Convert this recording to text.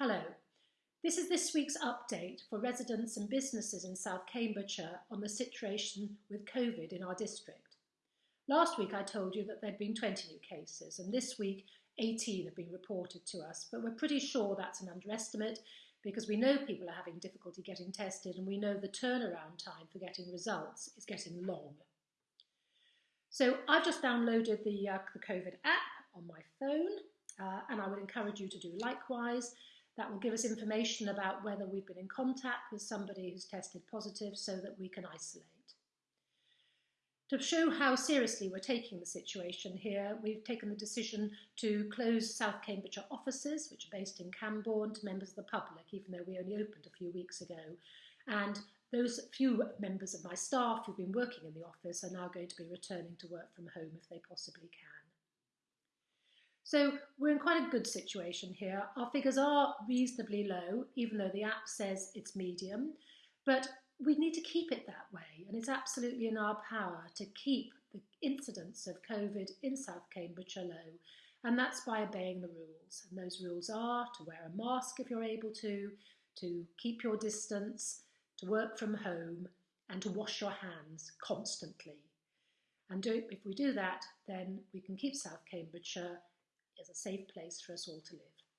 Hello. This is this week's update for residents and businesses in South Cambridgeshire on the situation with COVID in our district. Last week I told you that there'd been 20 new cases and this week 18 have been reported to us, but we're pretty sure that's an underestimate because we know people are having difficulty getting tested and we know the turnaround time for getting results is getting long. So I've just downloaded the, uh, the COVID app on my phone uh, and I would encourage you to do likewise. That will give us information about whether we've been in contact with somebody who's tested positive so that we can isolate. To show how seriously we're taking the situation here, we've taken the decision to close South Cambridgeshire offices, which are based in Cambourne, to members of the public, even though we only opened a few weeks ago. And those few members of my staff who've been working in the office are now going to be returning to work from home if they possibly can. So we're in quite a good situation here. Our figures are reasonably low, even though the app says it's medium, but we need to keep it that way. And it's absolutely in our power to keep the incidence of COVID in South Cambridgeshire low. And that's by obeying the rules. And those rules are to wear a mask if you're able to, to keep your distance, to work from home, and to wash your hands constantly. And do, if we do that, then we can keep South Cambridgeshire is a safe place for us all to live.